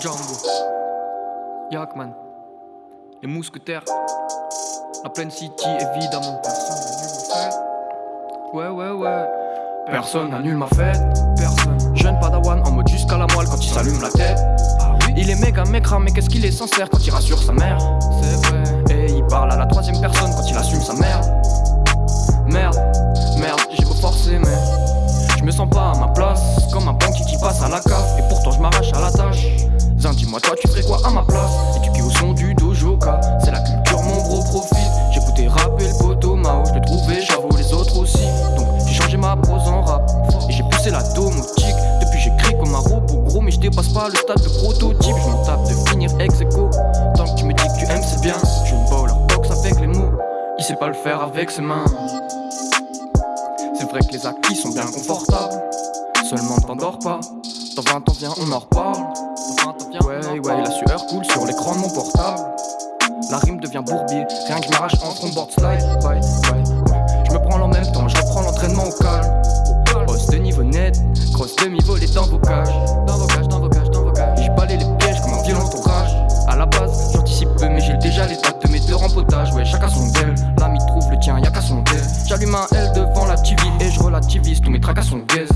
Django, Yakman, les mousquetaires, la Plaine City évidemment. Ouais, ouais, ouais. Personne n'annule ma fête. Personne. Jeune padawan en mode jusqu'à la moelle quand il s'allume la tête. Il est méga mécra, mais qu'est-ce qu'il est sincère quand il rassure sa mère? C'est vrai. Et il parle à la troisième personne quand il assume Comme un banquier qui passe à la cave. Et pourtant je m'arrache à la tâche. Zin, dis-moi, toi, tu ferais quoi à ma place? Éduqué au son du dojoka, c'est la culture, mon gros profit. J'écoutais rapper le poteau Mao, je l'ai trouvé, j'avoue les autres aussi. Donc j'ai changé ma prose en rap. Et j'ai poussé la domotique. Depuis j'écris comme un robot gros, mais je dépasse pas le stade de prototype. Je m'en tape de finir ex aequo. Tant que tu me dis que tu aimes, c'est bien. Je une bowler box avec les mots. Il sait pas le faire avec ses mains. C'est vrai que les acquis sont bien confortables. Seulement t'endors pas. Dans 20 ans, viens, on en reparle. Ouais, ouais, la sueur coule sur l'écran de mon portable. La rime devient bourbier, rien que je m'arrache en front board slide. Ouais, ouais, Je me prends en même temps, je reprends l'entraînement au calme. Je relativise tous mes tracas sont gaze.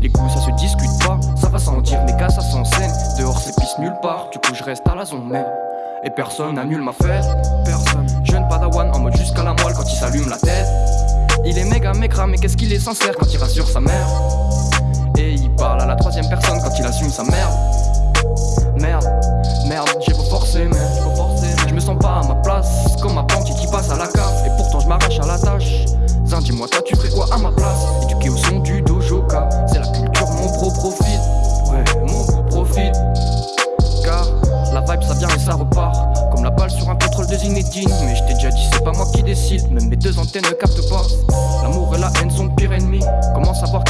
Les coups, ça se discute pas, ça va sans dire, mes gars, ça s'enseigne. Dehors, c'est pisse nulle part, du coup, je reste à la zone, mais. Et personne n'annule ma fête, personne. Jeune padawan en mode jusqu'à la moelle quand il s'allume la tête. Il est méga mécra, mais qu'est-ce qu'il est sincère quand il rassure sa mère? Et il parle à la troisième personne quand il assume sa merde. Merde, merde, j'ai beau forcer, mais je me sens pas à ma place. Comme un banquier qui passe à la cave. Et pourtant je m'arrache à la tâche. Zin, dis-moi, toi tu ferais quoi à ma Comme la balle sur un pétrole de Zinedine. Mais je t'ai déjà dit, c'est pas moi qui décide. Même mes deux antennes ne captent pas. L'amour et la haine sont de pire ennemi. Comment savoir